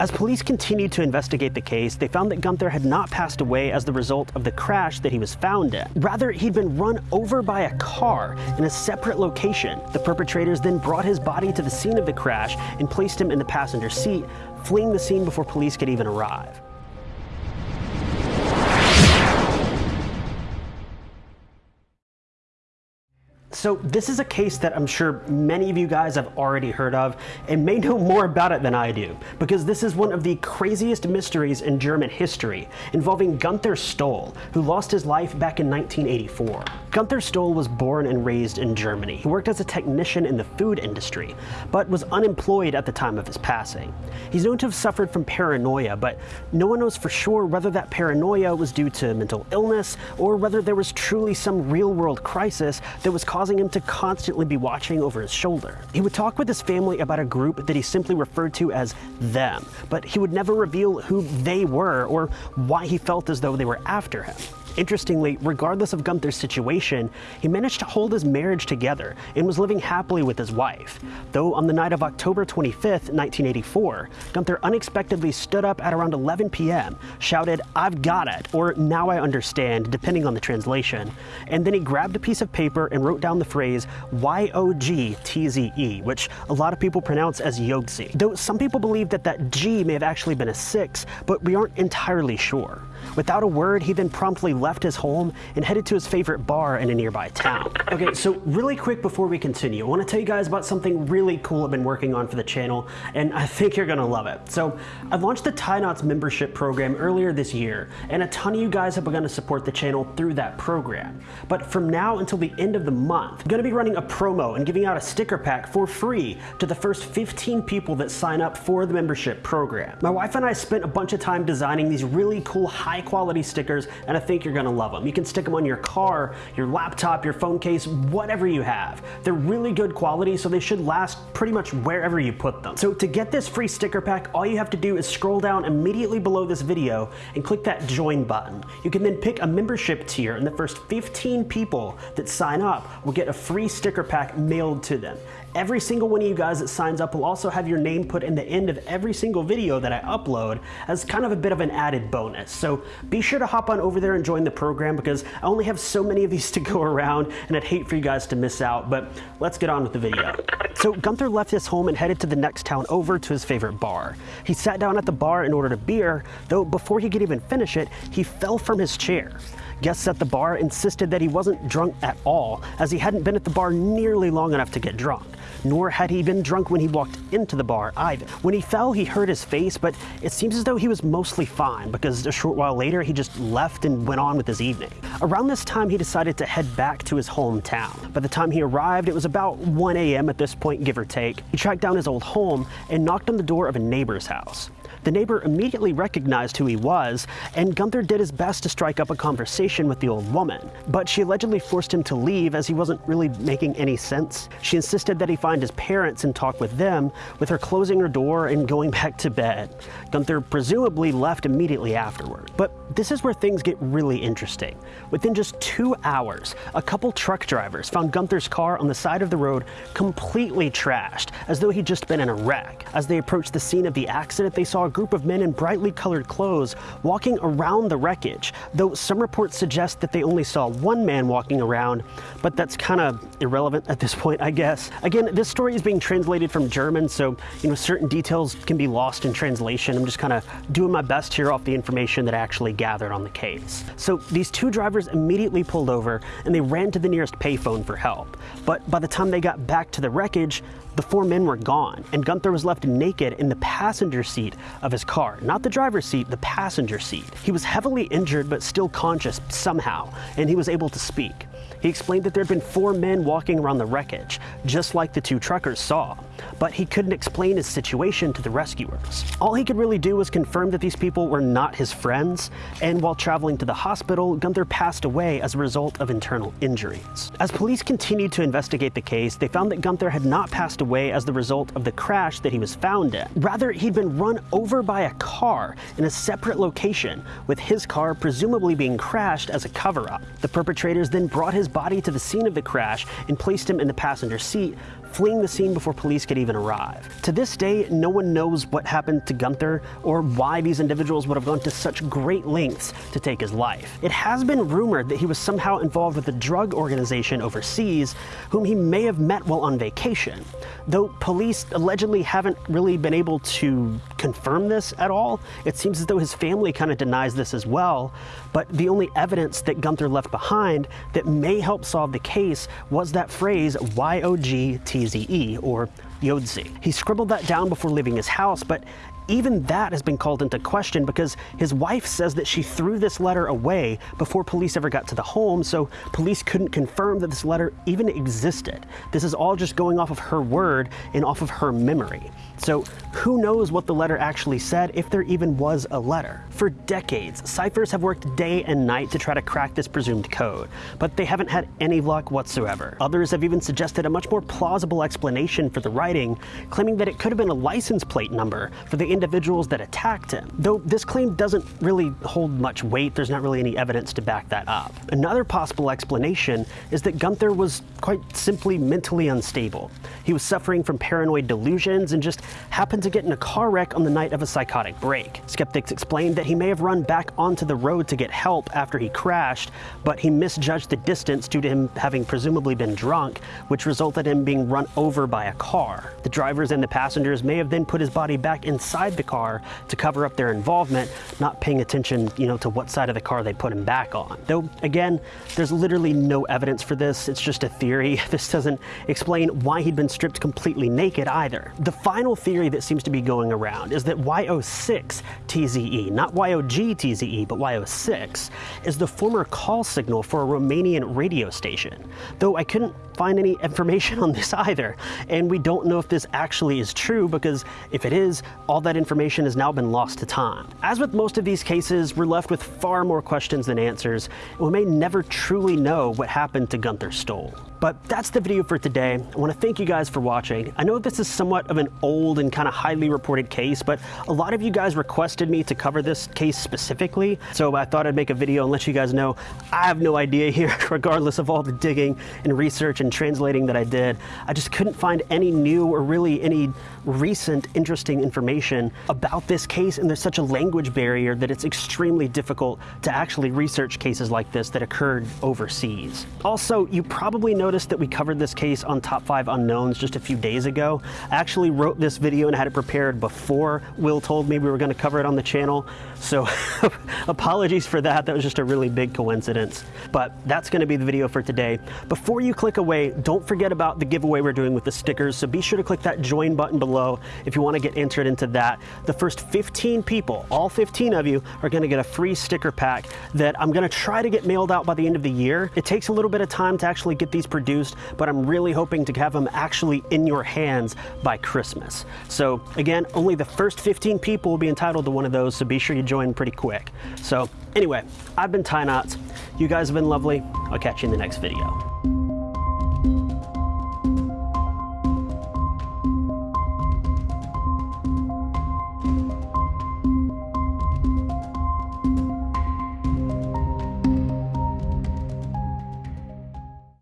As police continued to investigate the case, they found that Gunther had not passed away as the result of the crash that he was found in. Rather, he'd been run over by a car in a separate location. The perpetrators then brought his body to the scene of the crash and placed him in the passenger seat, fleeing the scene before police could even arrive. So this is a case that I'm sure many of you guys have already heard of and may know more about it than I do, because this is one of the craziest mysteries in German history, involving Gunther Stoll, who lost his life back in 1984. Gunther Stoll was born and raised in Germany. He worked as a technician in the food industry, but was unemployed at the time of his passing. He's known to have suffered from paranoia, but no one knows for sure whether that paranoia was due to mental illness or whether there was truly some real-world crisis that was causing causing him to constantly be watching over his shoulder. He would talk with his family about a group that he simply referred to as them, but he would never reveal who they were or why he felt as though they were after him. Interestingly, regardless of Gunther's situation, he managed to hold his marriage together and was living happily with his wife. Though on the night of October 25, 1984, Gunther unexpectedly stood up at around 11 p.m., shouted, I've got it, or now I understand, depending on the translation, and then he grabbed a piece of paper and wrote down the phrase Y-O-G-T-Z-E, which a lot of people pronounce as Yogzi. Though some people believe that that G may have actually been a 6, but we aren't entirely sure. Without a word, he then promptly left his home and headed to his favorite bar in a nearby town. Okay, so really quick before we continue, I want to tell you guys about something really cool I've been working on for the channel, and I think you're gonna love it. So, I launched the Ty Knotts membership program earlier this year, and a ton of you guys have begun to support the channel through that program. But from now until the end of the month, I'm gonna be running a promo and giving out a sticker pack for free to the first 15 people that sign up for the membership program. My wife and I spent a bunch of time designing these really cool high quality stickers and I think you're gonna love them. You can stick them on your car, your laptop, your phone case, whatever you have. They're really good quality so they should last pretty much wherever you put them. So to get this free sticker pack, all you have to do is scroll down immediately below this video and click that join button. You can then pick a membership tier and the first 15 people that sign up will get a free sticker pack mailed to them. Every single one of you guys that signs up will also have your name put in the end of every single video that I upload as kind of a bit of an added bonus. So be sure to hop on over there and join the program because I only have so many of these to go around and I'd hate for you guys to miss out, but let's get on with the video. So Gunther left his home and headed to the next town over to his favorite bar. He sat down at the bar and ordered a beer, though before he could even finish it, he fell from his chair. Guests at the bar insisted that he wasn't drunk at all, as he hadn't been at the bar nearly long enough to get drunk. Nor had he been drunk when he walked into the bar either. When he fell, he hurt his face, but it seems as though he was mostly fine because a short while later he just left and went on with his evening. Around this time, he decided to head back to his hometown. By the time he arrived, it was about 1 a.m. at this point, give or take. He tracked down his old home and knocked on the door of a neighbor's house. The neighbor immediately recognized who he was, and Gunther did his best to strike up a conversation with the old woman. But she allegedly forced him to leave as he wasn't really making any sense. She insisted that he find his parents and talk with them, with her closing her door and going back to bed. Gunther presumably left immediately afterward. But this is where things get really interesting. Within just two hours, a couple truck drivers found Gunther's car on the side of the road completely trashed, as though he'd just been in a wreck. As they approached the scene of the accident, they saw a group of men in brightly colored clothes walking around the wreckage, though some reports suggest that they only saw one man walking around, but that's kind of irrelevant at this point, I guess. Again, this story is being translated from German, so you know certain details can be lost in translation. I'm just kind of doing my best here off the information that I actually gathered on the case. So these two drivers immediately pulled over and they ran to the nearest payphone for help. But by the time they got back to the wreckage, the four men were gone, and Gunther was left naked in the passenger seat of his car. Not the driver's seat, the passenger seat. He was heavily injured but still conscious somehow, and he was able to speak. He explained that there had been four men walking around the wreckage, just like the two truckers saw, but he couldn't explain his situation to the rescuers. All he could really do was confirm that these people were not his friends, and while traveling to the hospital, Gunther passed away as a result of internal injuries. As police continued to investigate the case, they found that Gunther had not passed away as the result of the crash that he was found in. Rather, he'd been run over by a car in a separate location, with his car presumably being crashed as a cover-up. The perpetrators then brought his body to the scene of the crash and placed him in the passenger seat, fleeing the scene before police could even arrive. To this day, no one knows what happened to Gunther or why these individuals would have gone to such great lengths to take his life. It has been rumored that he was somehow involved with a drug organization overseas whom he may have met while on vacation, though police allegedly haven't really been able to confirm this at all. It seems as though his family kind of denies this as well, but the only evidence that Gunther left behind that may help solve the case was that phrase Y-O-G-T-Z-E, or Yodzi. He scribbled that down before leaving his house, but even that has been called into question because his wife says that she threw this letter away before police ever got to the home, so police couldn't confirm that this letter even existed. This is all just going off of her word and off of her memory. So who knows what the letter actually said, if there even was a letter. For decades, ciphers have worked day and night to try to crack this presumed code, but they haven't had any luck whatsoever. Others have even suggested a much more plausible explanation for the writing, claiming that it could have been a license plate number for the individuals that attacked him. Though this claim doesn't really hold much weight, there's not really any evidence to back that up. Another possible explanation is that Gunther was quite simply mentally unstable. He was suffering from paranoid delusions and just happened to get in a car wreck on the night of a psychotic break. Skeptics explained that he may have run back onto the road to get help after he crashed, but he misjudged the distance due to him having presumably been drunk, which resulted in him being run over by a car. The drivers and the passengers may have then put his body back inside the car to cover up their involvement, not paying attention, you know, to what side of the car they put him back on. Though, again, there's literally no evidence for this. It's just a theory. This doesn't explain why he'd been stripped completely naked either. The final theory that seems to be going around is that YO6 TZE, not YOG TZE, but YO6, is the former call signal for a Romanian radio station. Though I couldn't find any information on this either, and we don't know if this actually is true because if it is, all that information has now been lost to time. As with most of these cases, we're left with far more questions than answers, and we may never truly know what happened to Gunther Stoll. But that's the video for today. I want to thank you guys for watching. I know this is somewhat of an old and kind of highly reported case, but a lot of you guys requested me to cover this case specifically, so I thought I'd make a video and let you guys know I have no idea here, regardless of all the digging and research and translating that I did. I just couldn't find any new or really any recent interesting information about this case, and there's such a language barrier that it's extremely difficult to actually research cases like this that occurred overseas. Also, you probably know noticed that we covered this case on Top 5 Unknowns just a few days ago. I actually wrote this video and had it prepared before Will told me we were going to cover it on the channel. So apologies for that. That was just a really big coincidence. But that's going to be the video for today. Before you click away, don't forget about the giveaway we're doing with the stickers. So be sure to click that join button below if you want to get entered into that. The first 15 people, all 15 of you, are going to get a free sticker pack that I'm going to try to get mailed out by the end of the year. It takes a little bit of time to actually get these produced, but I'm really hoping to have them actually in your hands by Christmas. So again, only the first 15 people will be entitled to one of those, so be sure you join pretty quick. So anyway, I've been Ty Knotts. You guys have been lovely. I'll catch you in the next video.